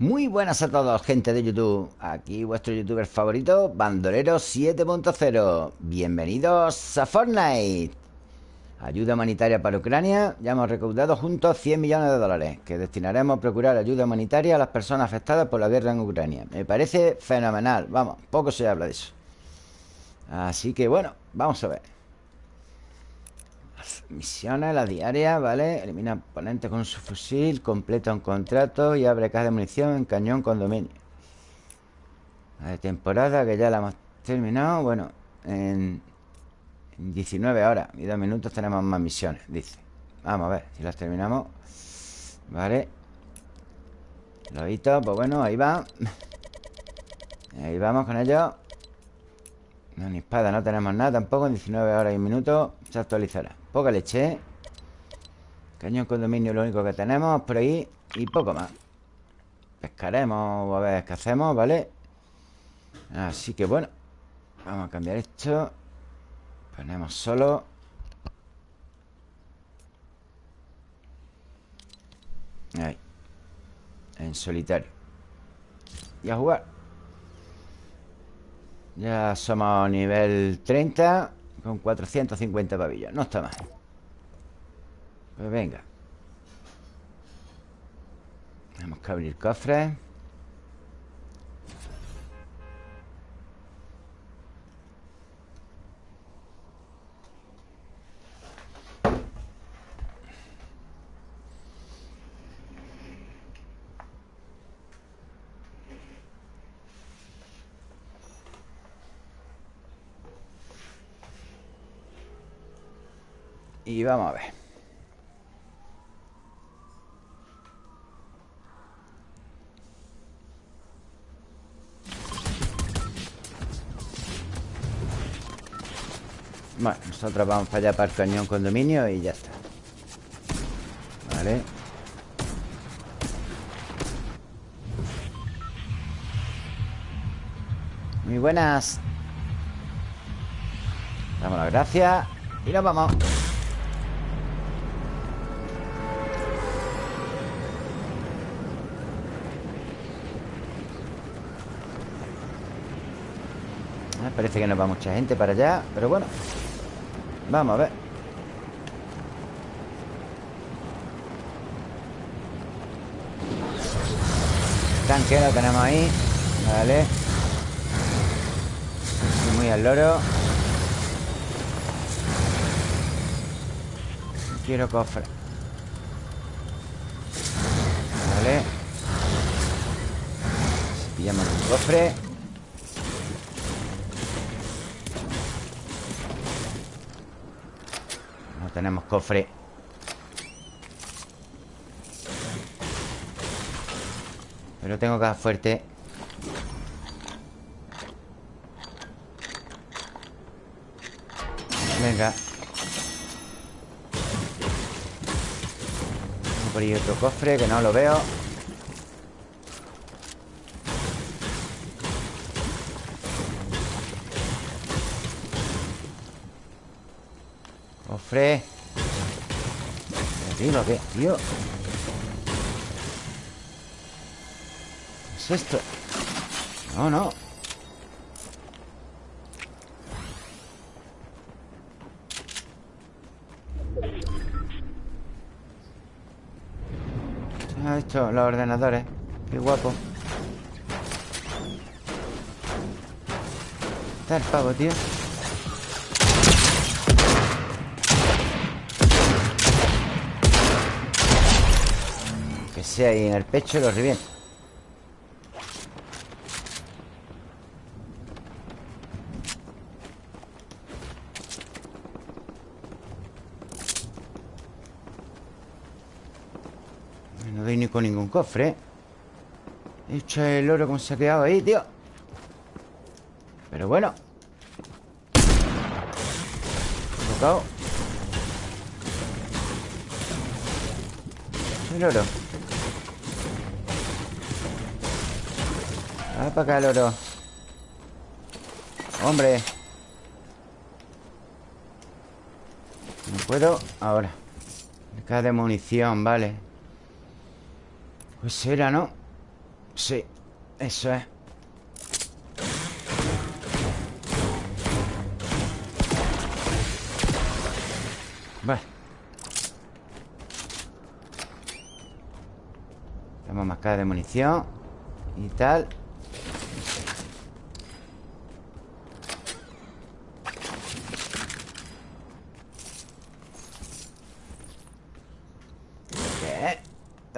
Muy buenas a todos, gente de YouTube. Aquí vuestro youtuber favorito, Bandolero 7.0. Bienvenidos a Fortnite. Ayuda humanitaria para Ucrania. Ya hemos recaudado juntos 100 millones de dólares que destinaremos a procurar ayuda humanitaria a las personas afectadas por la guerra en Ucrania. Me parece fenomenal. Vamos, poco se habla de eso. Así que bueno, vamos a ver. Misiones, la diaria, ¿vale? Elimina oponentes con su fusil, completa un contrato y abre caja de munición en cañón condominio. La de temporada que ya la hemos terminado. Bueno, en, 19 horas y 2 minutos tenemos más misiones, dice. Vamos a ver si las terminamos. Vale. Lobito, pues bueno, ahí va. Ahí vamos con ello. No, ni espada, no tenemos nada tampoco. En 19 horas y un minuto se actualizará. Poca leche. Cañón condominio lo único que tenemos por ahí Y poco más. Pescaremos a ver qué hacemos, ¿vale? Así que bueno Vamos a cambiar esto. Ponemos solo. Ahí. En solitario. Y a jugar. Ya somos nivel 30 con 450 pavillos No está mal. Pues venga. Tenemos que abrir cofres Y vamos a ver. Bueno, nosotros vamos para allá para el cañón condominio y ya está. Vale. Muy buenas. Damos las gracias Y nos vamos Parece que nos va mucha gente para allá Pero bueno. Vamos a ver. Tanque lo tenemos ahí. Vale. Muy al loro. Quiero cofre. Vale. Pillamos un cofre tenemos cofre. Pero tengo dar fuerte. Venga. Por ahí otro cofre que no lo veo. Cofre Tío, ¿qué? Tío ¿Qué es esto? No, no Ah, esto, los ordenadores Qué guapo Está el pavo, tío ahí en el pecho lo reviento No doy ni con ningún cofre He hecho el oro como se ha quedado ahí, tío. Pero bueno. Tocado. El oro Ah, para acá el oro Hombre. No puedo Ahora. Caja de munición, vale. Pues era, ¿no? Sí, eso es. Vale. Tenemos más cara de munición Y tal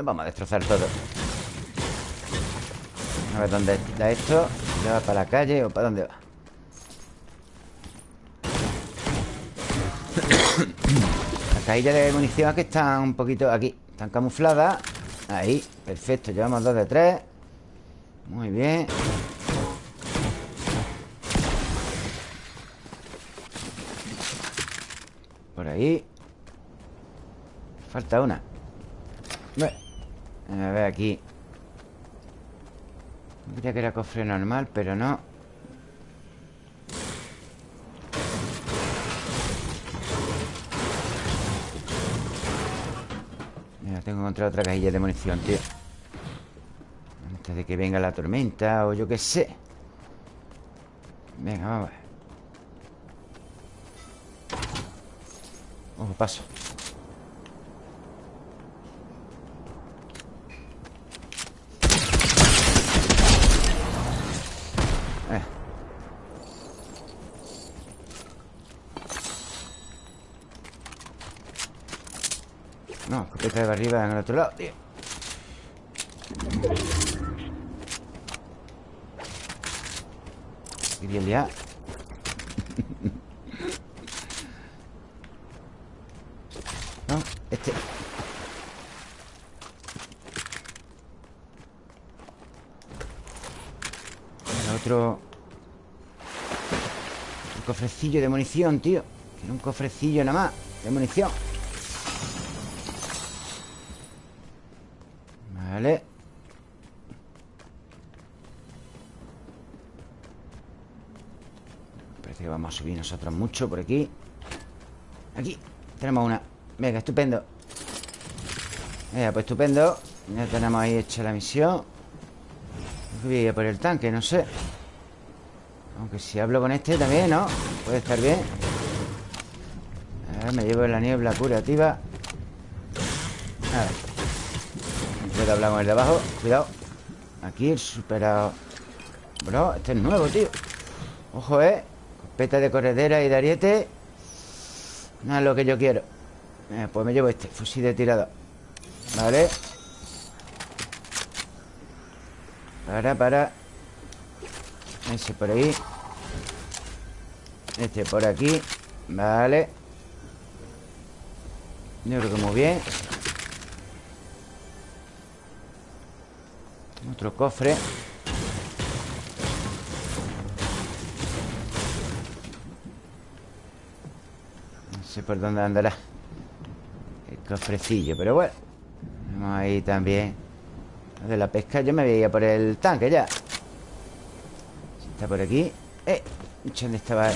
Vamos a destrozar todo. A ver dónde da esto. ¿Le va para la calle o para dónde va? Las caídas de munición que están un poquito aquí. Están camufladas. Ahí, perfecto, llevamos dos de tres. Muy bien. Por ahí. Falta una a ver aquí. Creía que era cofre normal, pero no. Mira, tengo que encontrar otra cajilla de munición, tío. Antes de que venga la tormenta O yo qué sé. Venga, vamos a ver. Ojo, paso No, escopeta de arriba en el otro lado, tío. Quería liar No, este. El otro. Un cofrecillo de munición, tío. Tiene un cofrecillo nada más De munición a subir nosotros mucho por aquí. Aquí Tenemos una. Venga, estupendo. Venga, pues estupendo. Ya tenemos ahí hecha la misión. Voy a ir por el tanque, no sé. Aunque si hablo con este también, ¿no? Puede estar bien. A me llevo la niebla curativa. A ver. Que hablamos el de abajo. Cuidado. Aquí el superado. Bro, este es nuevo, tío. Ojo, eh Copeta de corredera y de ariete No es lo que yo quiero. Eh, Pues me llevo este Fusil de tirada Vale Para, para. Ese por ahí. Este por aquí. Vale. Yo creo que muy bien. Otro cofre por dónde andará. El cofrecillo Pero bueno. Vamos ahí también. De la pesca Yo me voy por el tanque ya. Está por aquí. ¡Eh! ¿Dónde estaba?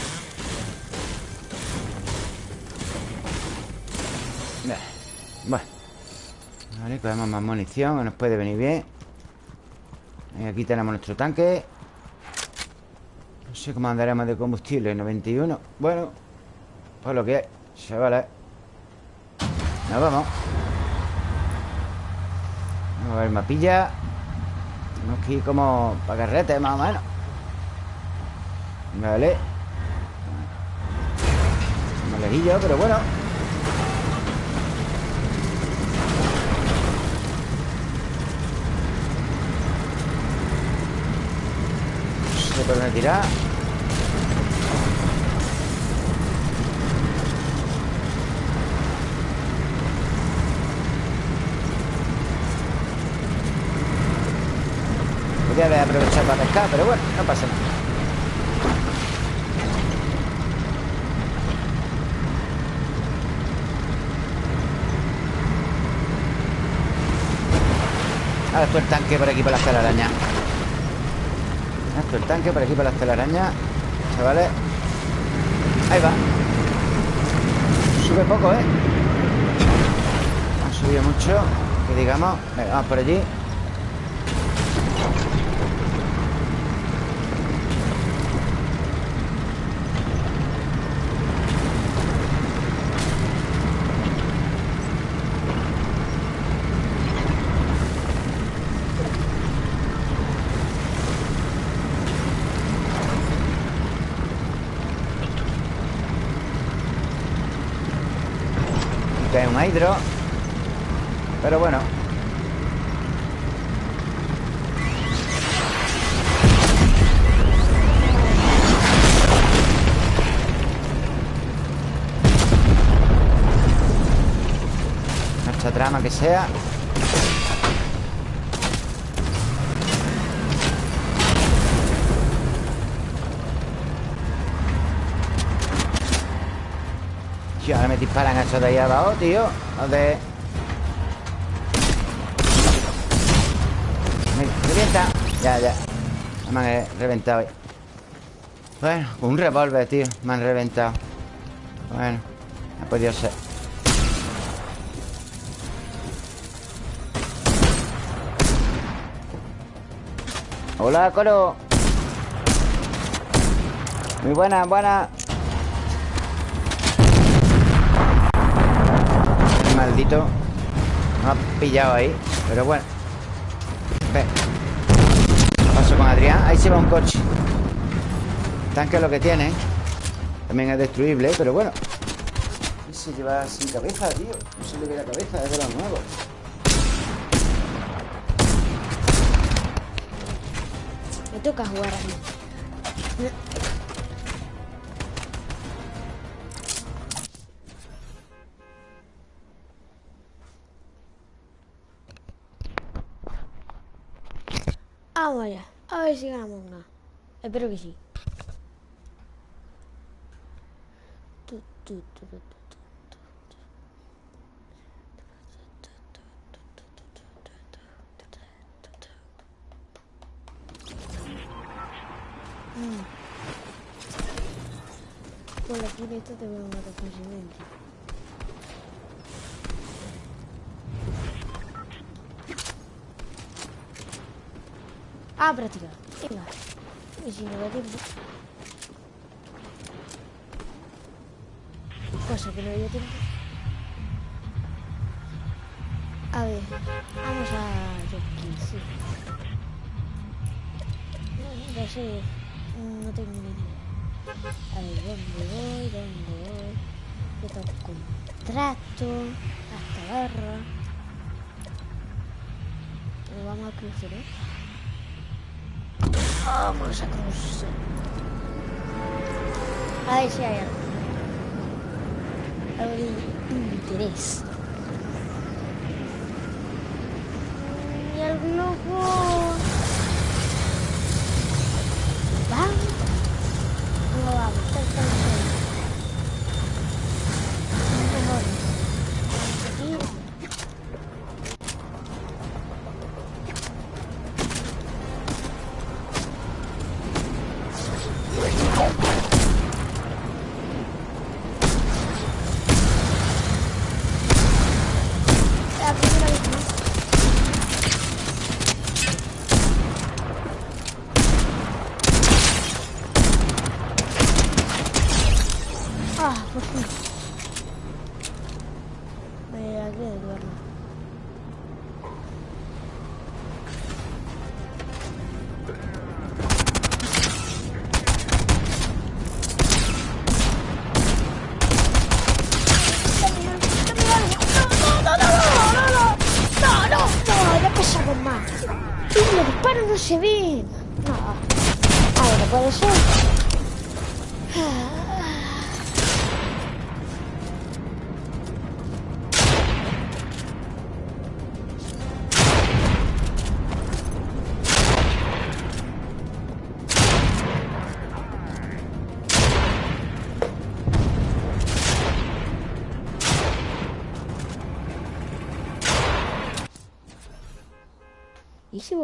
Bueno. Vale, cogemos más munición Que nos puede venir bien. Aquí tenemos nuestro tanque. No sé cómo andaremos de combustible 91 Bueno Pues lo que hay Chavales. Nos vamos. Vamos a ver mapilla. Tenemos que ir como para carrete más o menos. Vale. Más lejillo, pero bueno. Por dónde tirar Podría haber aprovechado para pescar Pero bueno, no pasa nada. Ahora esto el tanque por aquí para las telarañas. Esto el tanque por aquí para las telarañas Chavales. Ahí va. Sube poco, ¿eh? Ha subido mucho Que digamos. Venga, vamos por allí Que es un hidro. Pero bueno. Nuestra trama que sea eso de ahí abajo, tío. ¿Dónde? Me revienta. Ya, ya. Me han reventado ahí. Bueno, un revólver, tío Me han reventado. Bueno, ha podido ser. Hola, coro. Muy buena, buena Me ha pillado ahí Pero bueno. Ve. Paso con Adrián. Ahí se va un coche. Tanque es lo que tiene. También es destruible Pero bueno. Se lleva sin cabeza, tío. No se le ve la cabeza Es de los nuevos Me toca jugar a mí. Allá. A ver si ganamos una. Espero que sí. Con la chineta te voy a matar fácilmente. Ah, práctica. Venga. Y si no da tiempo. Cosa que no dio tiempo. A ver, vamos a Rocky, sí. No, no sé, no tengo ni idea. A ver, ¿dónde voy? ¿Dónde voy? Yo tengo contrato, hasta barra. Pero vamos a cruzar, ¿eh? Vamos a cruzar. A ver si hay algo. De interés. Y el globo.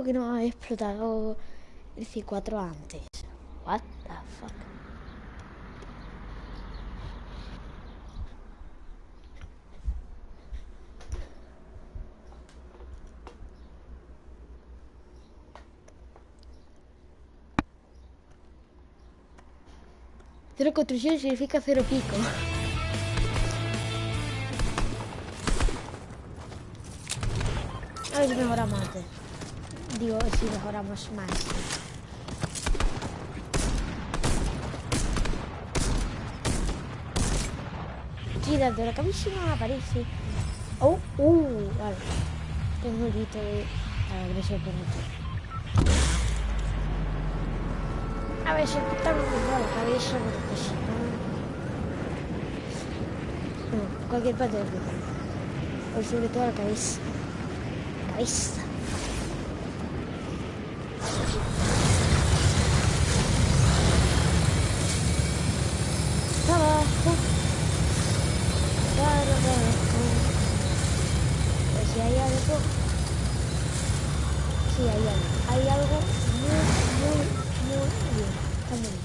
¿por qué no habéis explotado el C4 antes? What the fuck? Cero construcción significa cero pico. A ver si mejoramos antes. Digo, si mejoramos más. Girando la cabísima aparece. Oh, uh, vale. Tengo un grito de agresión por dentro. A ver si estamos mejor la cabeza, porque si no. No, cualquier parte del. O sobre todo la cabeza. Cabeza. Abajo. Para abajo. Pues si hay algo. Sí, hay algo. Muy, muy, muy bien. Bien.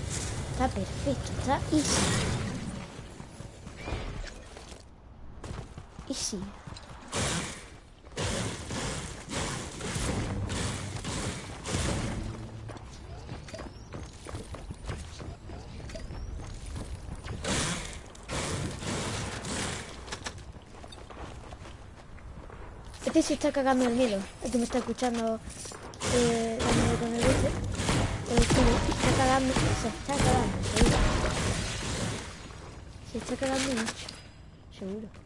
Está perfecto. Está easy. Easy. Este se está cagando el miedo. Este me está escuchando eh, dándole con el bici. Pero es se está cagando, se está cagando, seguro. Se está cagando mucho, seguro.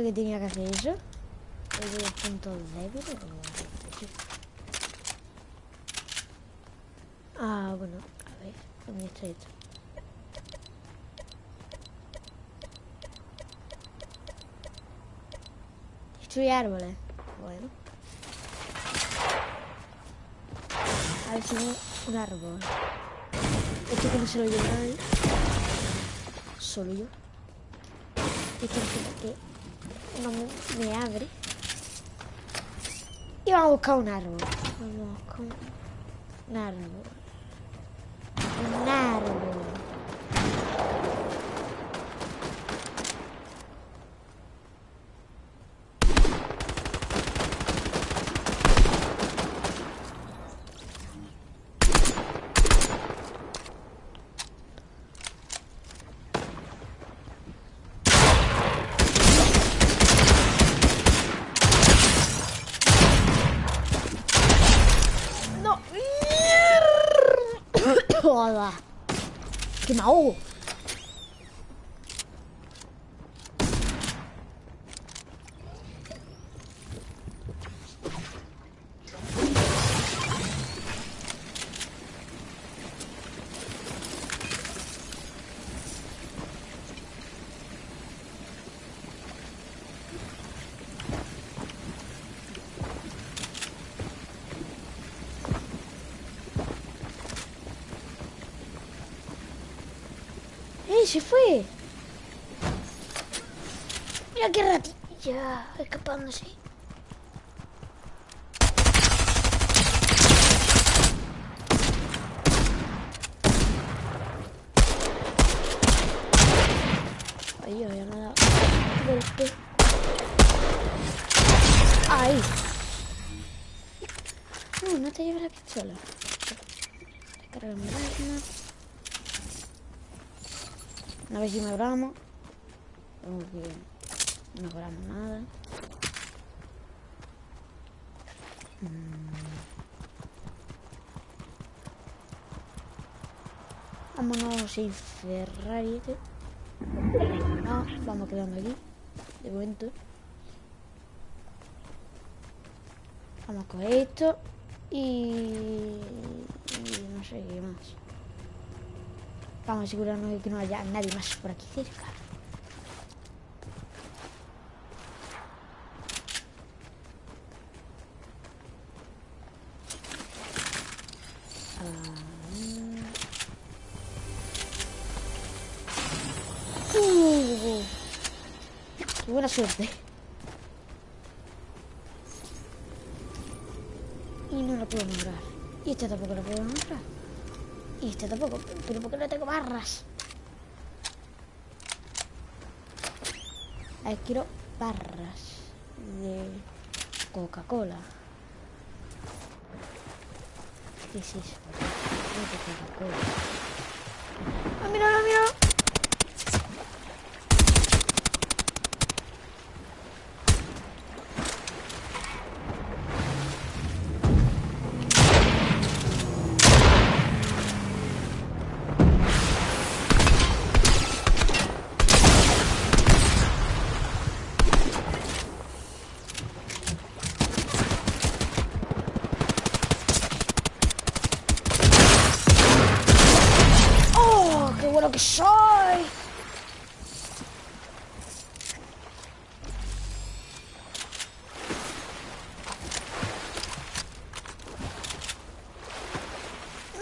Que tenía que hacer eso. ¿Es de puntos débiles? Ah, bueno, a ver, ¿dónde está esto? Destruye árboles. Bueno. A ver si veo un árbol. Esto no se lo lleva nadie. Solo yo. Esto es que no me, me abre. Y vamos a buscar un árbol. Vamos a buscar un, un árbol. Un árbol. No. Joda. Que me ahogo. ¡Eh, se fue! Mira qué ratilla escapándose. Ay, ay, me ha dado golpe. ¡Ay! No, no te lleves la pistola. Recarga mi arma. A ver si mejoramos. No mejoramos nada. Mm. Vámonos sin Ferrari. este. No, vamos quedando aquí. De momento. Vamos con esto. Y... y no sé qué más. Vamos a asegurarnos de que no haya nadie más por aquí cerca. Ah. Uh, buena suerte. Y no lo puedo nombrar. Y este tampoco lo puedo nombrar. Y este tampoco. Pero ¿por qué no tengo barras? A ver, quiero barras de Coca-Cola. ¿Qué es eso? Coca-Cola. ¡Ah, mira, mira! ¡Oh, qué bueno que soy!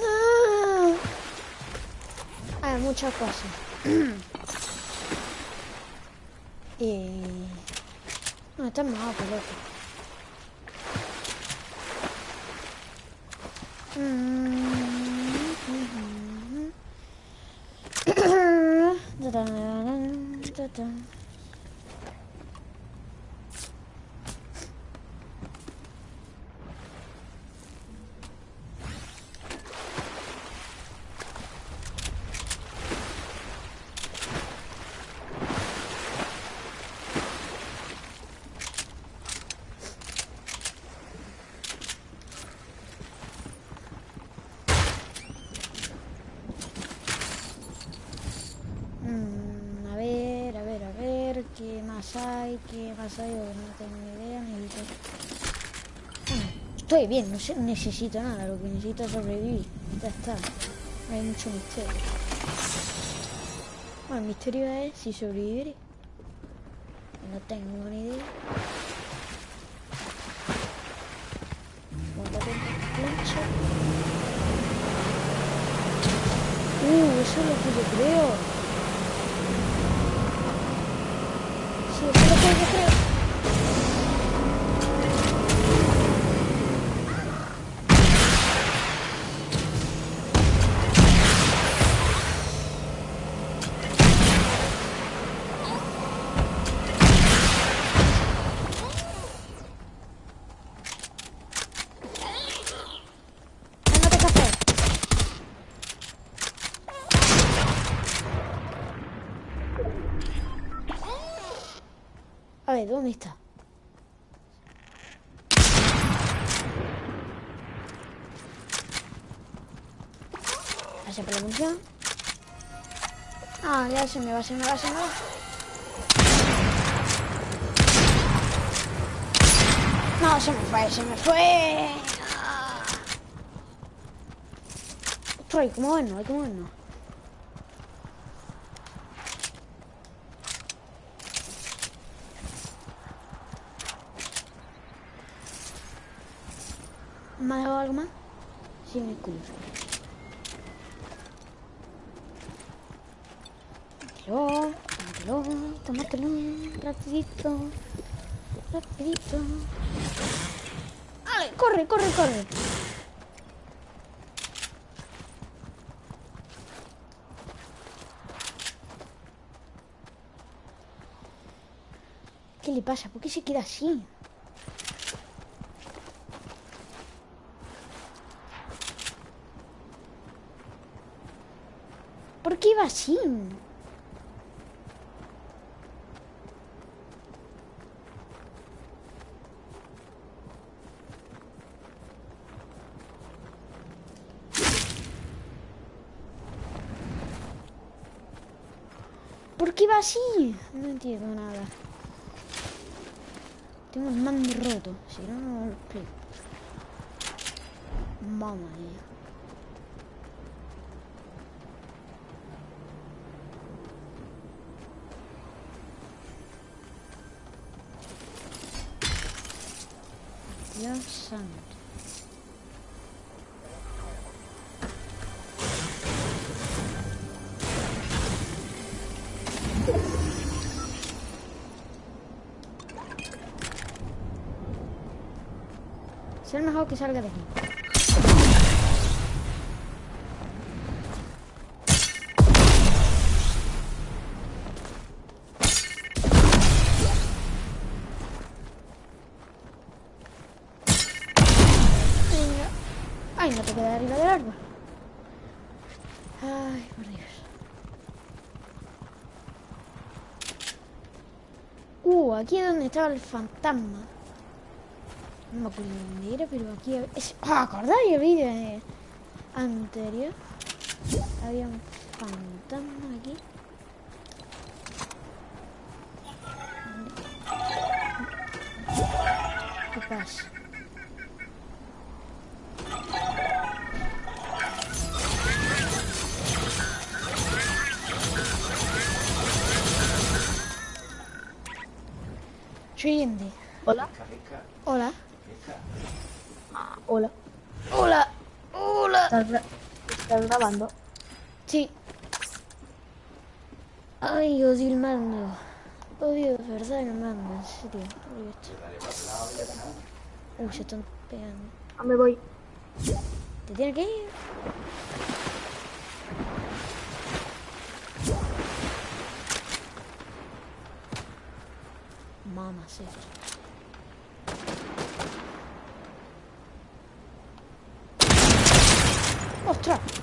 Ah. Hay muchas cosas. y... No, está más pelota. Mm, a ver, a ver, a ver, ¿qué más hay? No tengo ni idea, necesito... Bueno, estoy bien, no sé- necesito nada, lo que necesito es sobrevivir. Ya está, hay mucho misterio. Bueno, el misterio es si sobreviviré. No tengo ni idea. Plancha. Uh, eso es lo que yo creo. Ver, ¿dónde está? Gracias por la munición. Ah, ya se me va, se me va, se me va. No, se me fue, se me fue. Ah. Ostras, hay que movernos, hay que movernos. ¿Me ha dejado algo más? Escudo. Tómatelo, tómatelo, tómatelo, rapidito, rapidito. ¡Ale! ¡Corre, corre, corre! ¿Qué le pasa? ¿Por qué se queda así? ¿Por qué iba así? ¿Por qué iba así? No entiendo nada. Tengo el mando roto. Si no, no lo explico. Mamma. Dios santo. Ser mejor que salga de aquí. Queda arriba del árbol. Ay, por Dios. Uh, aquí es donde estaba el fantasma. No me acuerdo dónde era, pero aquí... Es... ¡Ah, ¿Acordáis el vídeo anterior? Había un fantasma se están pegando. Ah, me voy. ¿Te tiene que ir? Mamá, sí. ¡Ostras!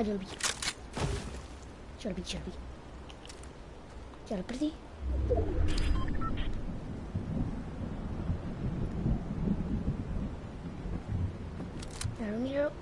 Ah, yo lo vi. Yo lo vi, yo lo vi. Ya lo perdí. Ya lo miro.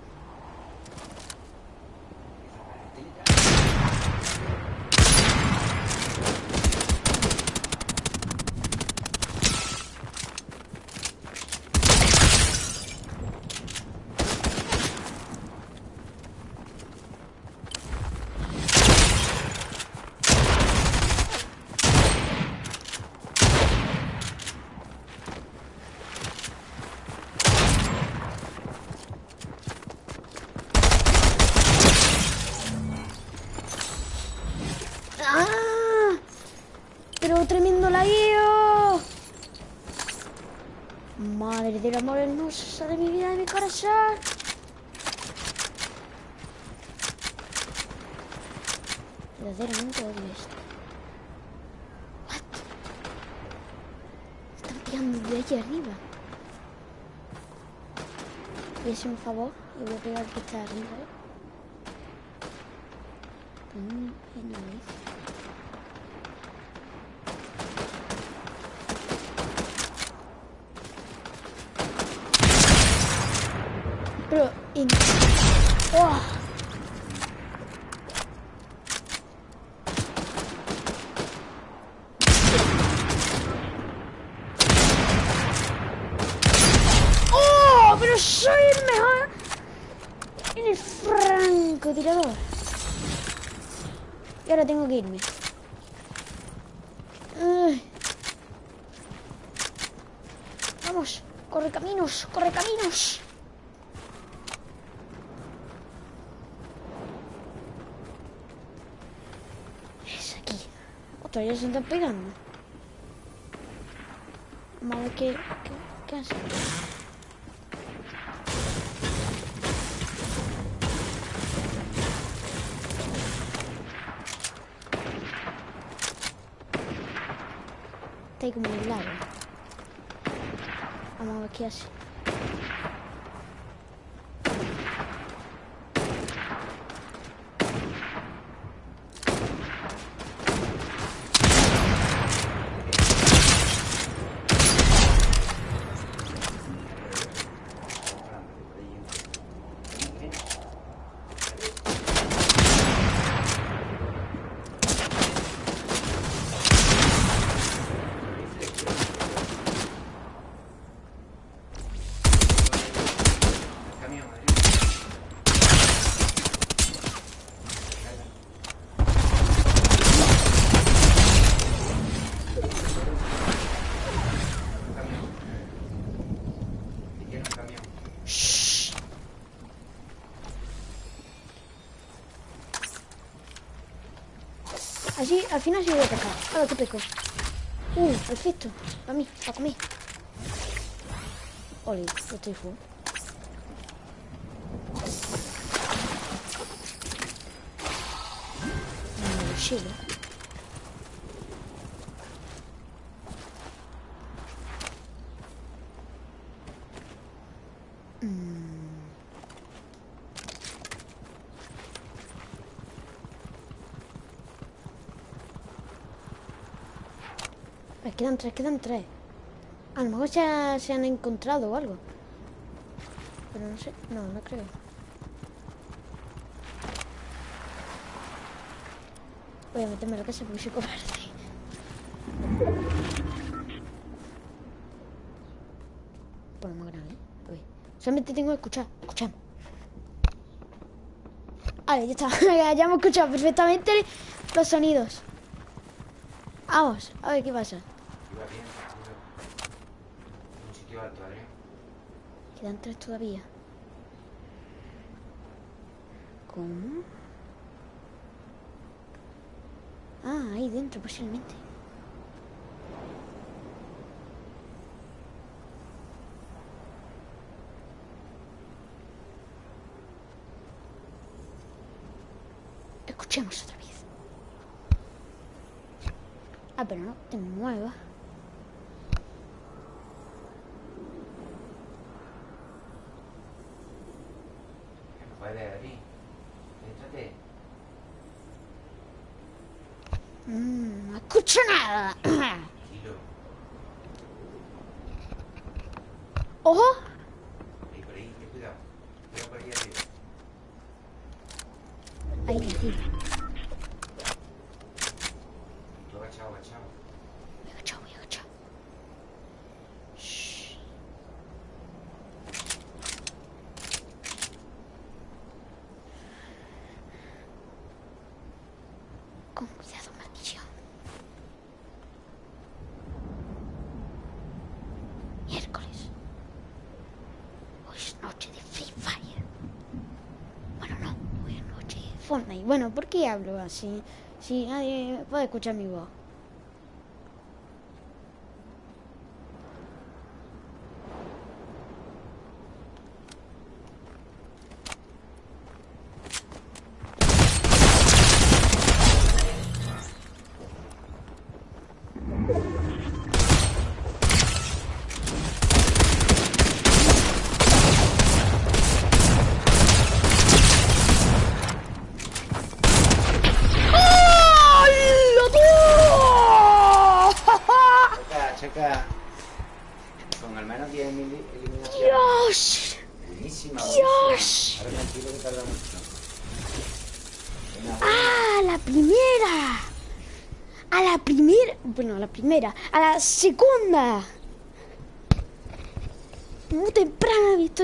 ¡Ah! Pero tremendo lagueo. Madre del amor hermosa de mi vida, de mi corazón. Verdaderamente odio esto. What? Están tirando de allí arriba. A hacer un favor y voy a pegar que está arriba, ¿eh? Mm, anyways. Pero en... ¡Oh! ¡Oh! Pero soy el mejor en el francotirador. Y ahora tengo que irme. Ay. Vamos, corre caminos, corre caminos. Es aquí. Otra vez se están pegando. Ver qué, qué, qué hace. Está ahí como el lago. Vamos a ver qué hace. Al final sí voy a pescar. Ahora que pesco. Uh, perfecto. Para mí, para comer. Oli, lo estoy full. Mi mochila. Eh, quedan tres, quedan tres. A lo mejor ya se han encontrado o algo. Pero no sé, no, no creo. Voy a meterme en la casa porque soy cobarde. Ver. Solamente tengo que escuchar. Escuchamos. Vale, ya está. ya hemos escuchado perfectamente los sonidos. Vamos, a ver qué pasa. Iba bien, tranquilo. En un sitio alto, Adrián. Quedan tres todavía. ¿Cómo? Ah, ahí dentro posiblemente. Escuchemos otra vez. Ah, pero no te muevas. No puede, Adri. Échate. Mm, no escucho nada. Tranquilo. ¡Ojo! Ahí, por ahí, ten cuidado. Cuidado por ahí arriba. Ahí, aquí. Tú agachado, agachado. Me he agachado, me he agachado. Shh. Con cuidado, maldición. Miércoles. Hoy es noche de Free Fire. Bueno, no, hoy es noche de Fortnite. Bueno, ¿por qué hablo así? Si nadie puede escuchar mi voz. Checa, checa. Con al menos 10 mil eliminaciones. ¡Dios! Buenísima, Dios. buenísima. Ahora tranquilo que tarda mucho. Venga, ¡Ah! ¡La primera! A la primera. Bueno, a la primera. A la segunda. Muy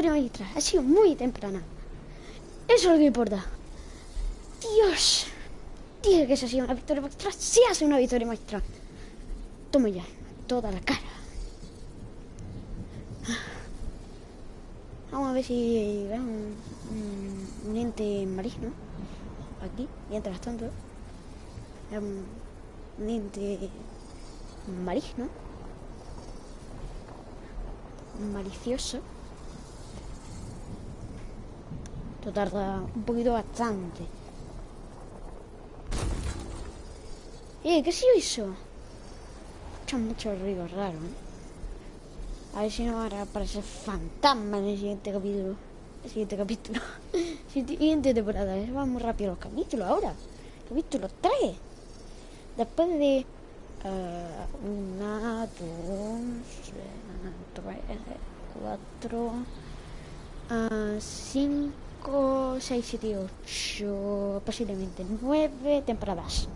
victoria magistral. Ha sido muy temprana. Eso es lo que importa. Dios. Dije que esa ha sido una victoria magistral. Sí hace una victoria magistral. Toma ya. Toda la cara. Vamos a ver si veo un, un, un ente marino. Aquí, mientras tanto. Un, un ente marino. Malicioso. Tarda un poquito bastante. Eh, ¿qué ha sido eso? Escucha mucho ruido raro, ¿eh? A ver si no ahora aparece fantasma en el siguiente capítulo. El siguiente capítulo. siguiente temporada. ¿eh? Vamos rápido los capítulos ahora. Capítulo 3. Después de. eh, una, dos, tres, cuatro, ah, cinco, seis, siete, ocho, posiblemente nueve temporadas.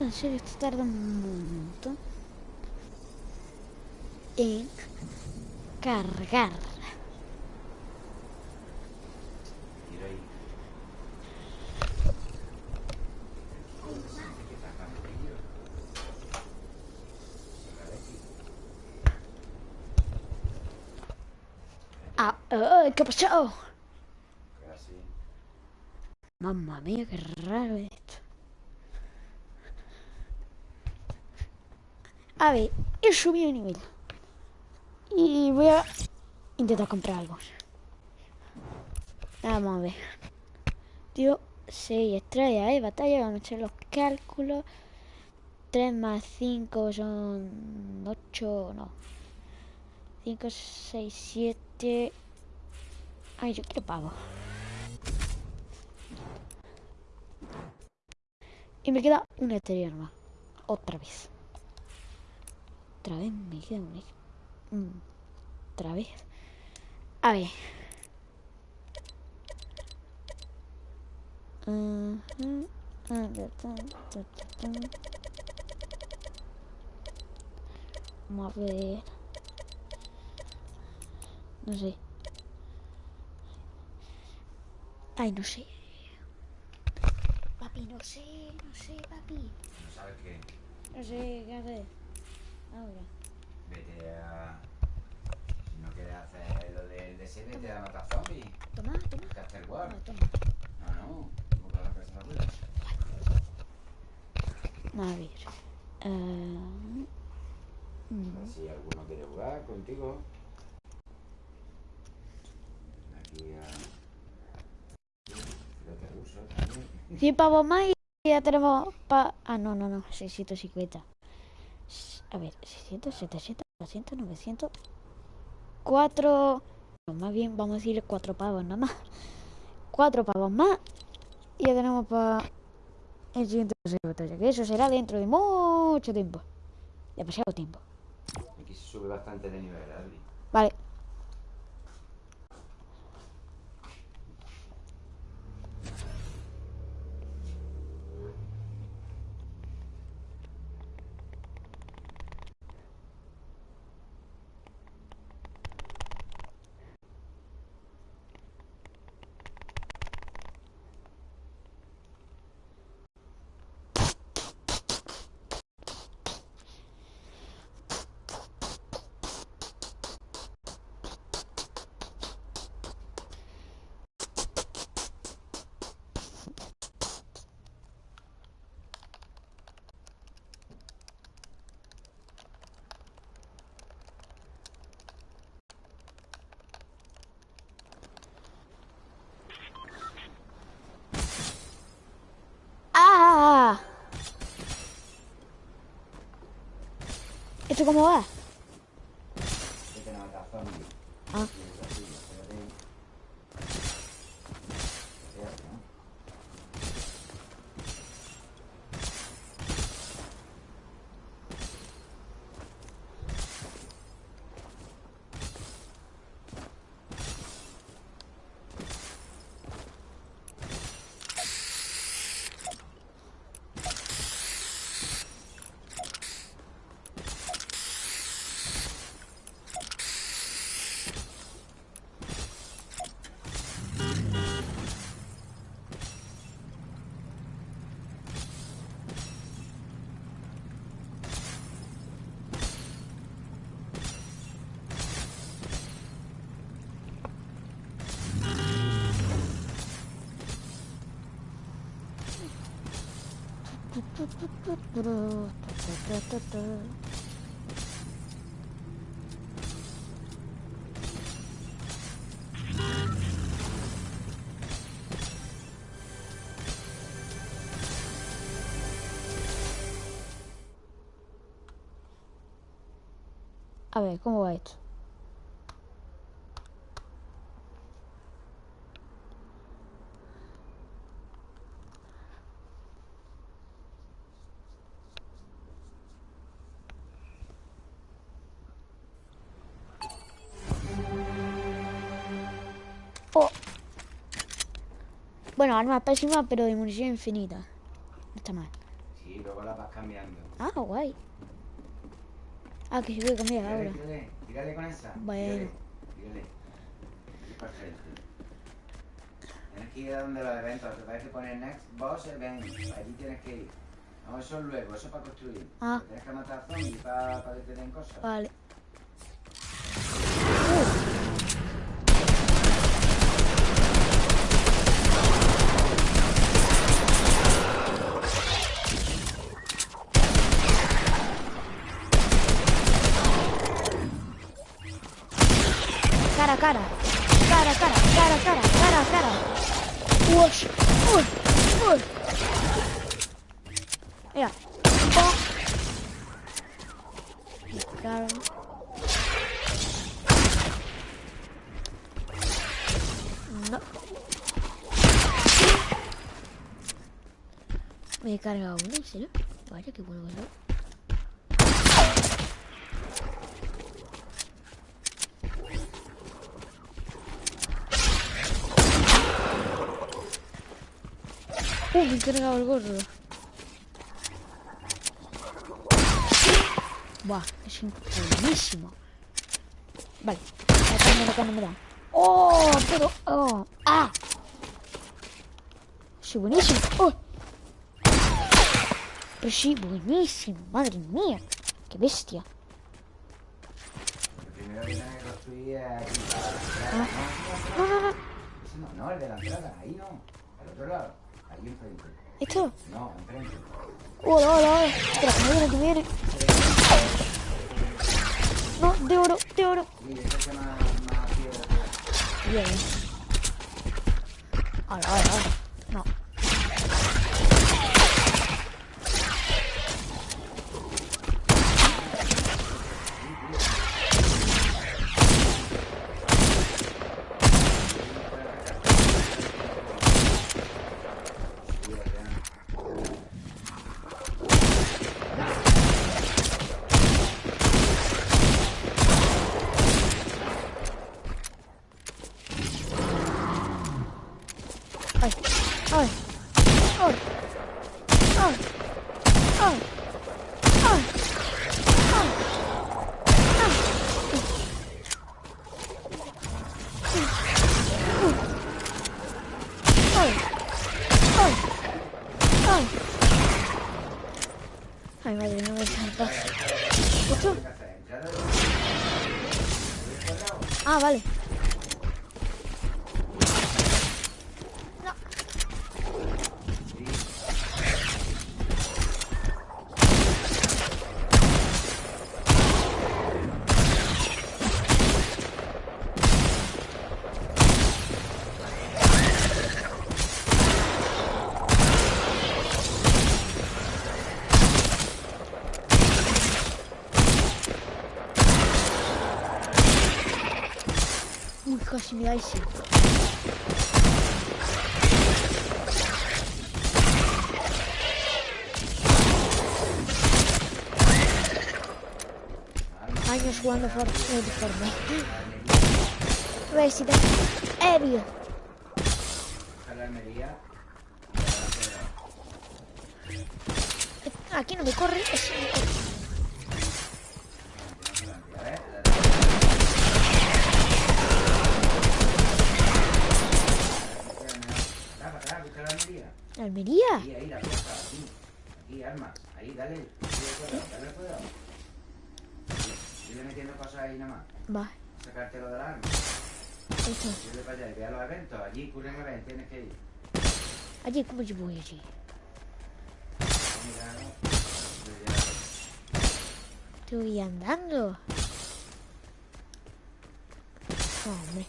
En esto tarda un montón en cargar. Tira ahí. ¡Ay, qué ha pasado! Casi. Mamma mía, qué raro esto. A ver, he subido de nivel. Y voy a intentar comprar algo. Vamos a ver. Tío, 6 estrellas, ¿eh? Batalla, vamos a echar los cálculos. 3 más 5 son 8, no. 5, 6, 7. Ay, yo quiero pago. Y me queda una estrella nomás. Otra vez. Otra vez me queda una. Mm, Otra vez. A ver. Vamos a ver. No sé. Ay, no sé. Papi, no sé, no sé, papi. ¿No sabes qué? No sé qué hacer. Ahora. Vete a... Si no quieres hacer lo del DC, vete a matar zombies. Toma, toma. Caster Ah, War. toma. No, no. ¿Cómo que la casa de abuela? A ver. eh, mm, Si alguno quiere jugar contigo. Aquí a... 100 pavos más y ya tenemos pa... Ah, no, no, no. 650. S- A ver, 600, 700, 800, 900... 4... Más bien vamos a decir 4 pavos nada más. 4 pavos más. Y ya tenemos para el siguiente batalla. Que eso será dentro de mucho tiempo. Demasiado tiempo. Aquí se sube bastante de nivel, Adri. Vale. ¿Esto cómo va? Vete A ver, ¿cómo va esto? Bueno, arma pésima, pero de munición infinita. No está mal. Sí, luego la vas cambiando. Ah, guay. Ah, que se puede cambiar ahora. tírale, tírale con esa. Bueno. Tírale, tírale. Tienes que ir a donde los eventos. Te parece poner Next Boss Event. Allí tienes que ir. No, eso es luego, eso es para construir. Ah. Tienes que matar zombies para, para que te den cosas. Vale. Mira. Oh. Claro. No. Me he cargado uno, ¿en serio? Vaya, qué bueno que soy. Uh, me he cargado el gorro. Buah, es buenísimo. Vale, acá no, acá no me da. ¡Oh! Pero, ¡oh! ¡Ah! Sí, buenísimo. ¡Oh! Pero sí, buenísimo. Madre mía. Qué bestia. Ah. No, no, no. No, no, el de la entrada, ahí no. Al otro lado, ahí enfrente. ¿Esto? No, enfrente. Hola, hola, hola. Espera, que viene, que viene. No, de oro, de oro. Bien. Hola, hola, hola. Ay, madre, no me saltas. Ah, vale. Mira, ahí sí. Años jugando Fortnite. Eh, Aquí no me corre. tem como de boia, aqui. Tu ia andando? Homem.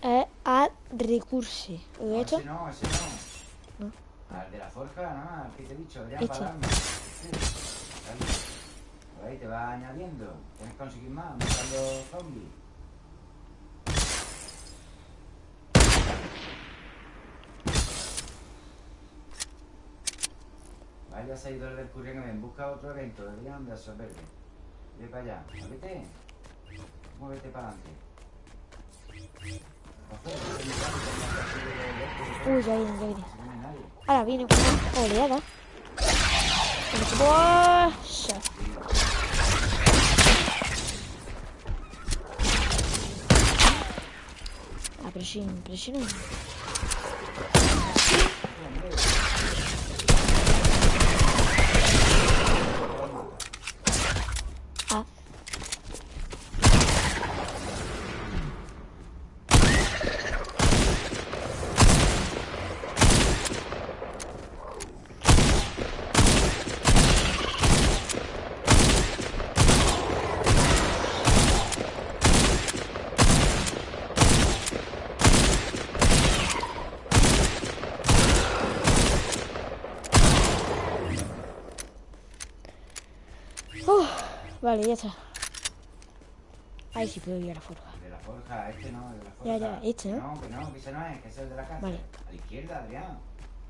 É a recurso. ¿Lo he hecho? No, ese no. ¿No? Ah, de la no, al que te he dicho, Por ahí te va añadiendo. Tienes que conseguir más, matando zombies. Vaya seguidor del Curren busca otro evento, deberían de absorberle. Ve para allá, muévete. Muévete para adelante. Uy, ya viene, ya viene. Ahora viene una oleada. ¡Buah! Prestino, prestino. Vale, ya está. Ahí sí puedo ir a la forja. De la forja, este no, de la forja. Ya, ya, este, ¿no? No, que no, que ese no es, que ese es el de la casa. Vale. A la izquierda, Adrián.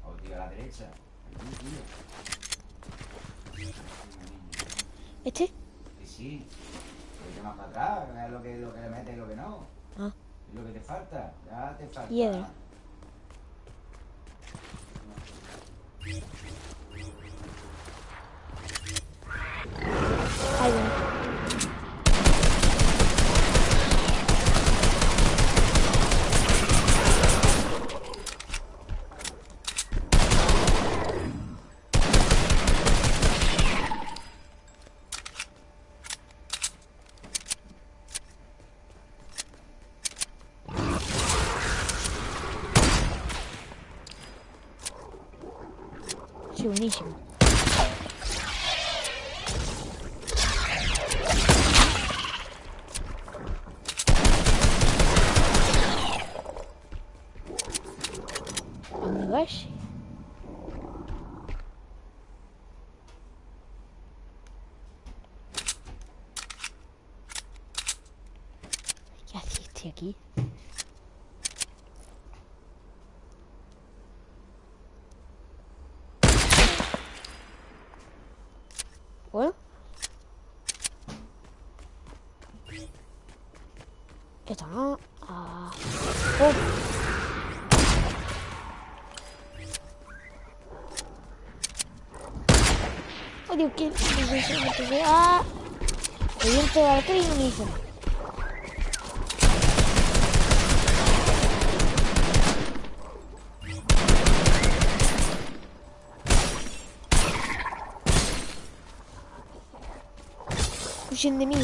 O tío, a la derecha. Aquí, tío. ¿Este? Que sí. Que más para atrás, que es lo que, lo que le metes y lo que no. Ah. Es lo que te falta. Ya te falta. Piedra. Ahí va. Sí, buenísimo. ¿Dónde va ese? ¿Qué hace este aquí? Bueno. Esto no. Ah. Oh. Oh, Dios, ¿qué? Ah. El viento de arquero y no me hizo nada. Huyen de mí.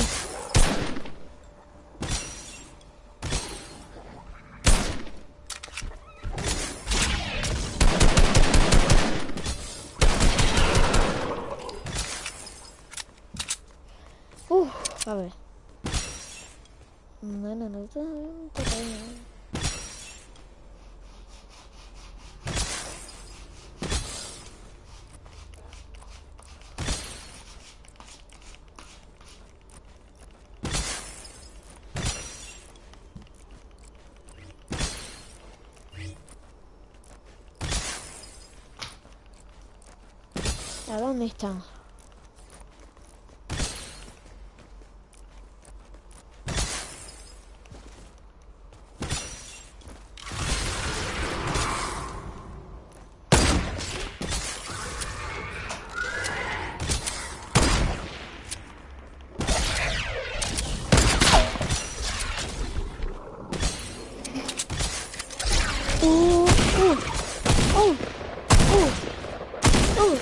Uf, a ver. No, no, no, no, no. ¿A dónde están? Uh, uh, uh, uh, uh.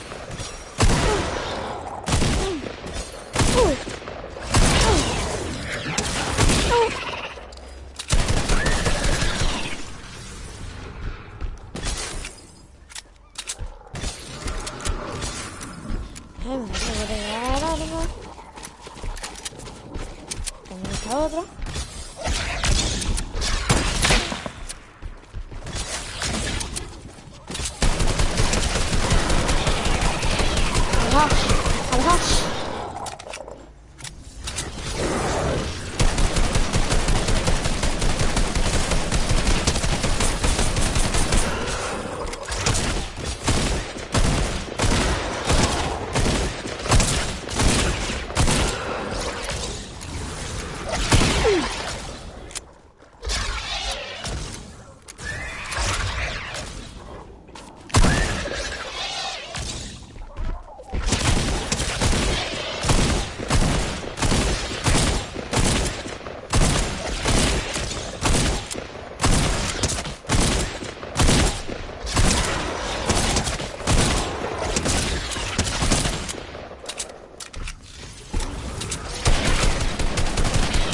¿Dónde está otro? ¡Al gas! ¡Al gas!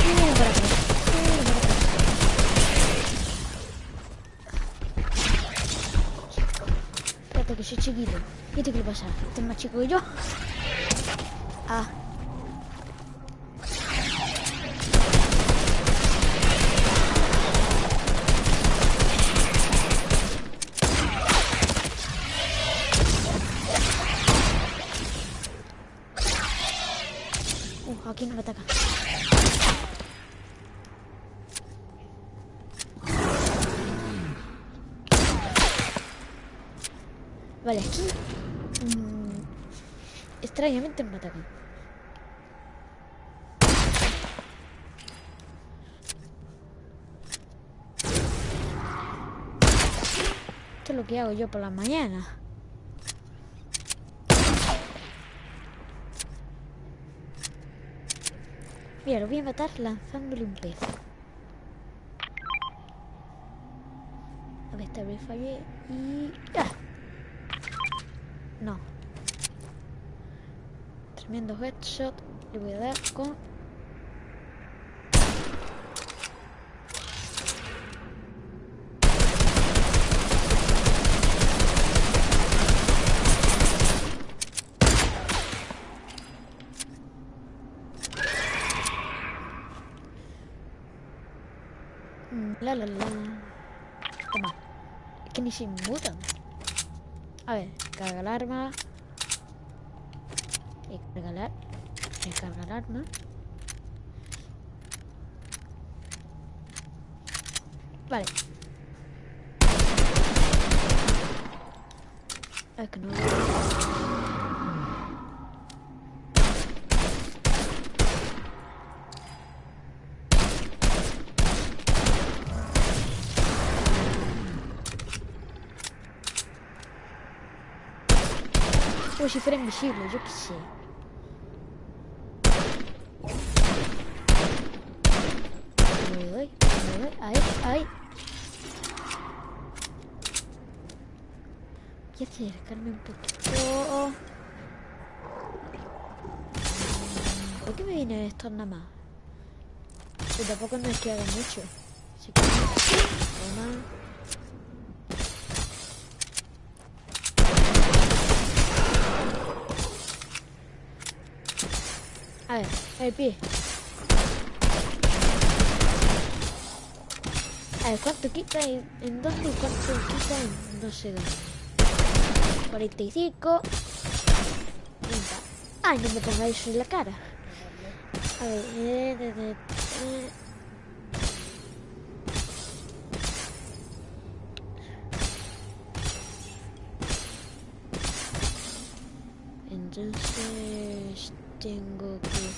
Viene para acá. Viene para acá. Espérate que soy chiquito. ¿Y este qué le pasa? ¿Este es más chico que yo? Ah. Uh, a aquí no me ataca. Vale, aquí... mm, atacan. Esto es lo que hago yo por la mañana. Mira, lo voy a matar lanzándole un pez. A ver, esta vez fallé y... ¡Ah! No. Tremendo headshot. Le voy a dar con... Mm, La la la. Toma. Es que ni se inmutan. A ver, carga el arma recargar, recargar arma. Vale. Es que no. Hoje foi invisible, que sei. Ahí, ahí. Voy a acercarme un poquito. ¿Por qué me vienen estos nada más? Que tampoco no es que haga mucho. Así que... Toma. A ver, el pie. Ver, ¿cuánto quita en, en dónde y cuánto quita en no sé dónde? 45. 30. Ay, no me pongáis en la cara. A ver, eh, eh. Entonces tengo que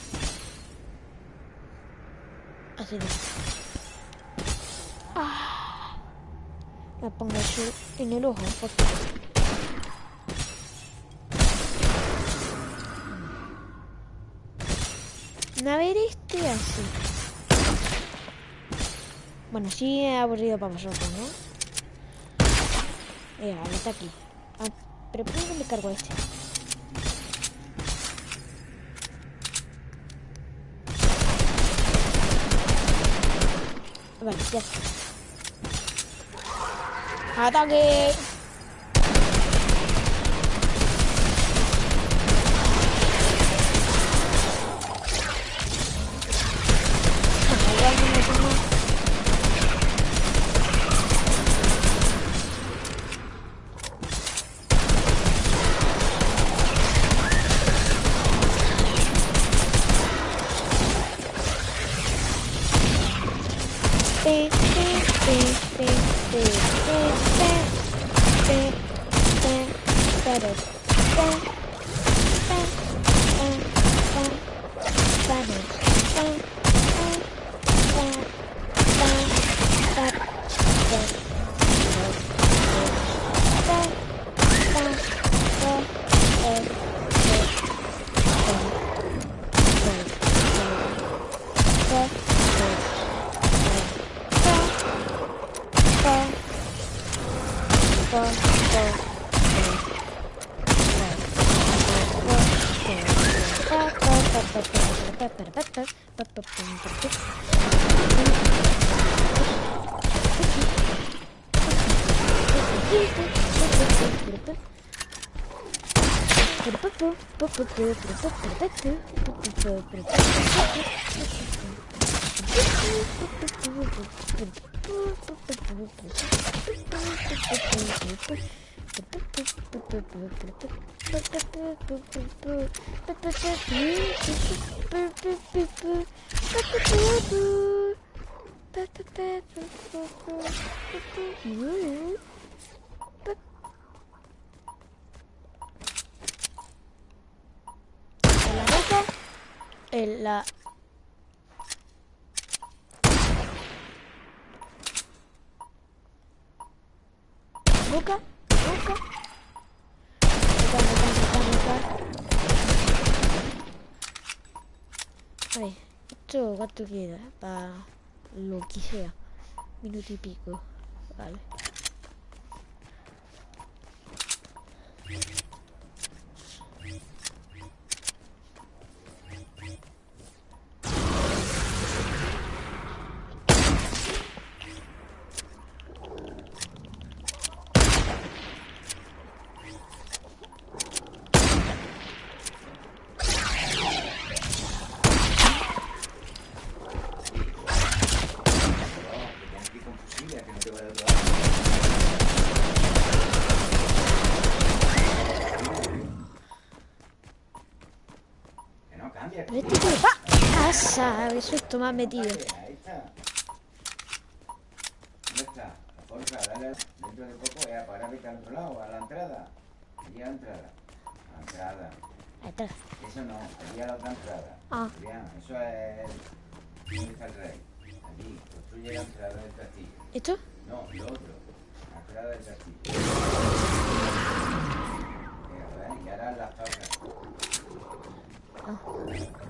hacer esto. Ah. Me pongo eso en el ojo. porque- A ver este así. Bueno, sí es aburrido para vosotros, ¿no? Vale, está aquí. Ah, pero ¿por qué me cargo este? Vale, ya está. 好大哥 па па la boca, boca, boca. Esto cuánto queda para lo que sea. Minuto y pico. Vale. Que tienes que ir con fusiles, que no te vaya a otro lado. Que no cambia. Pero este qué has metido. Ahí está. ¿Dónde está? La fuerza, dale dentro de poco, ya para vete al otro lado, a la entrada. Allí a la entrada. A la entrada. Está. Eso no, allí a la otra entrada. Ah. Eso es. ¿Dónde está el rey? Allí, construye la entrada del castillo. ¿Esto? No, lo otro. La entrada del castillo. Mira, ¿ves? Y ahora las torres. Ah.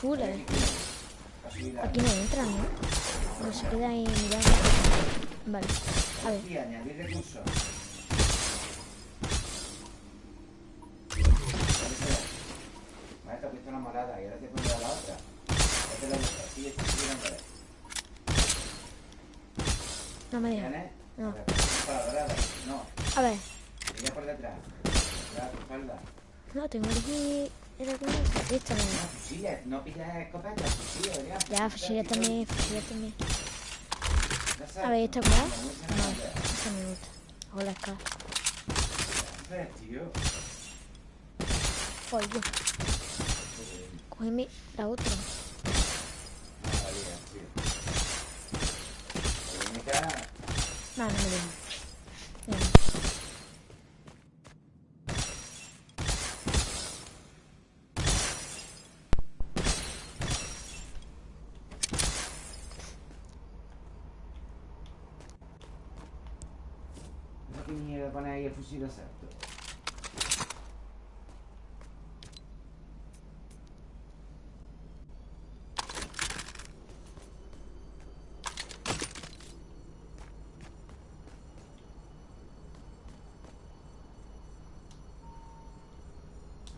Sí, armas azules. Va a subir la Aquí no entran, ¿no? No se queda ahí mirando. Vale, a ver. Y añadir recursos. Vale, te has puesto la morada y ahora te pones a la otra. Esta es la otra. Sigue, sigue dándole. No me deja. ¿Tienes? No. Para la dorada. No. A ver. Sigue por detrás. Detrás de tu espalda. No, tengo aquí... Era como... Esta no. Fusiles, no pillas escopeta, fusiles, Adrián. Ya, fusiles también, fusiles también. Ya sabes, A ver, ¿esta cuál? no, esta me gusta. Hola. Joder, yo. Cógeme la otra. No, valía, tío. La única No, no me deja. Venga. No que mierda pone ahí el fusil exacto.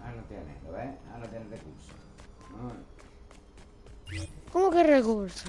Ah, lo tienes, ¿lo ves? Ah, lo tienes de curso. No, ¿Cómo que recurso?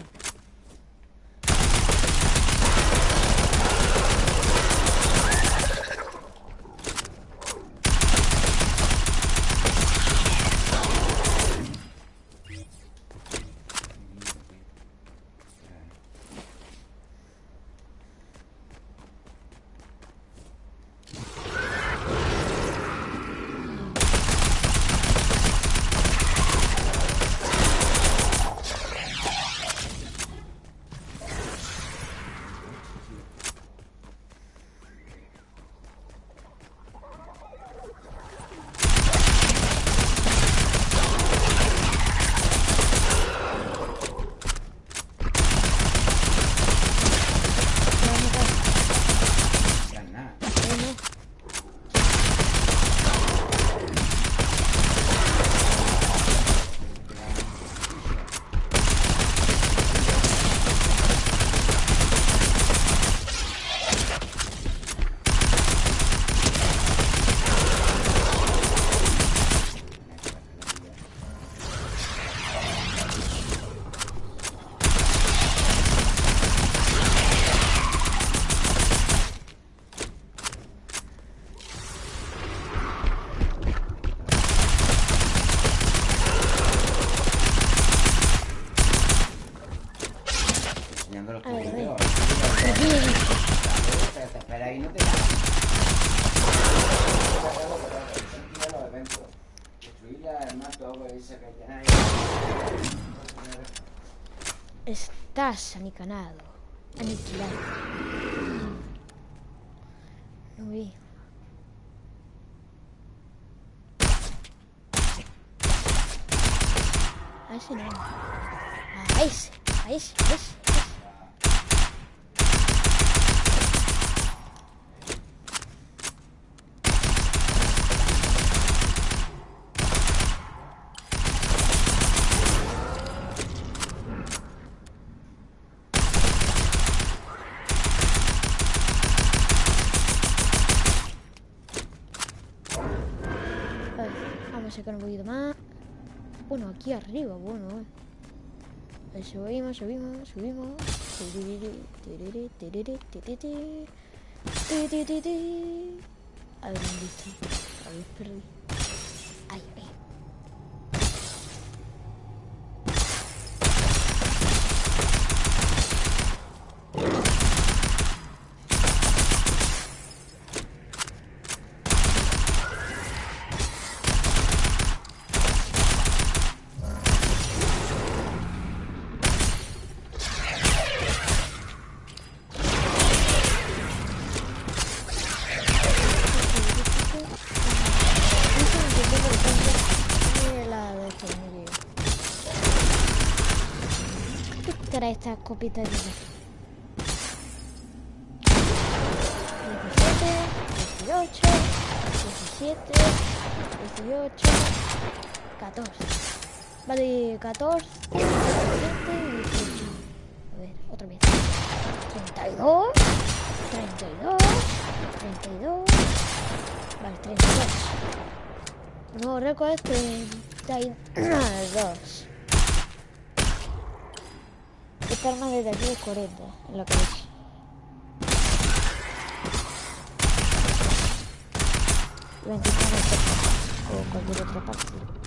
Vas a mi. Aquí arriba, bueno. eh. Subimos, subimos, subimos. A ver, ¿dónde está? A ver, perdí. Ahí, ahí. ¿Qué trae esta copita de vida? 17, 18, 17, 18, 14. Vale, 14, 17 y 18. A ver, otra vez. 32, 32, 32. Vale, 32. El nuevo récord es 32. Arma desde aquí es 40 en la cabeza. Y 25 en el pecho, o cualquier otra parte.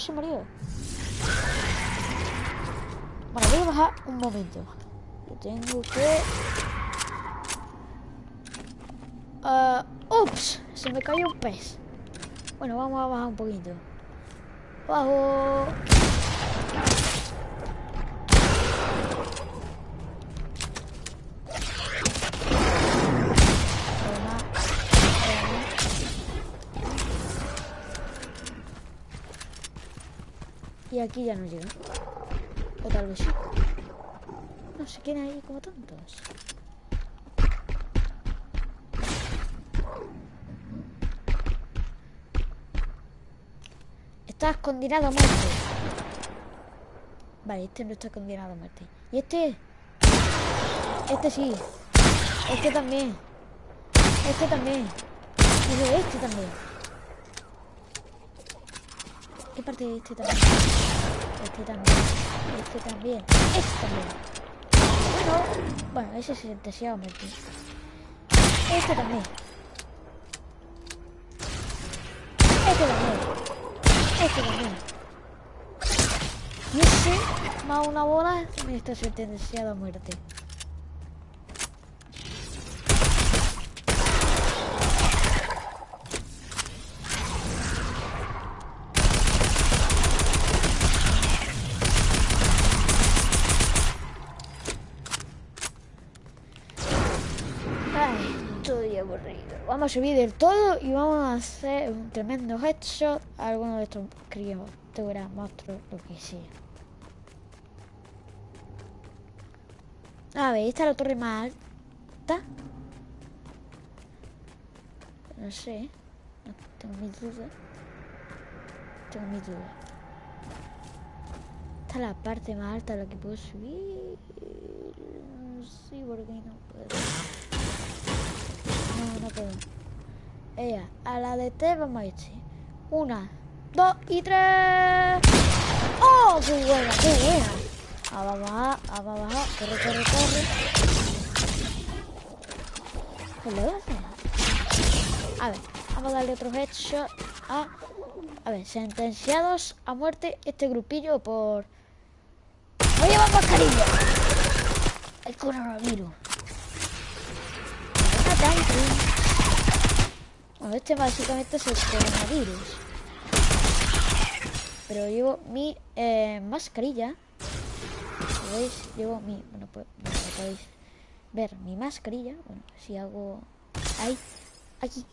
No se murió. Bueno, voy a bajar un momento. Tengo que... Ups, se me cayó un pez. Bueno, vamos a bajar un poquito. Bajo. Aquí ya no llega. O tal vez sí. No sé quién hay como tontos. Estás condenado a muerte. Vale, este no está condenado a muerte. ¿Y este? Este sí. Este también. Este también. Y este también. ¿Qué parte de este también? Este también. Este también. Este también. Bueno, bueno, ese se deseaba muerte. Este también. Este también. Este también. Y ese, más una bola, también está sentenciado a muerte. Ay, estoy aburrido. Vamos a subir del todo y vamos a hacer un tremendo headshot a alguno de estos criaturas, monstruos, lo que sea. A ver, esta es la torre más alta. No sé. No, tengo mis dudas. Tengo mis dudas. Esta es la parte más alta a la que puedo subir. Sí, porque no puedo. No, no puedo. Ella, a la de T vamos a este. Una, dos y tres. ¡Oh! ¡Qué buena, qué buena! Ah, vamos a, ah, vamos a, corre, corre, corre. ¿Qué le hace? A ver, vamos a darle otro headshot a... A ver, sentenciados a muerte este grupillo por... ¡Voy a llevar mascarilla! El coronavirus. Bueno, este básicamente es el coronavirus. Pero llevo mi eh, mascarilla. ¿Veis? Llevo mi... Bueno, pues podéis ver mi mascarilla. Bueno, si hago... Ahí. Aquí.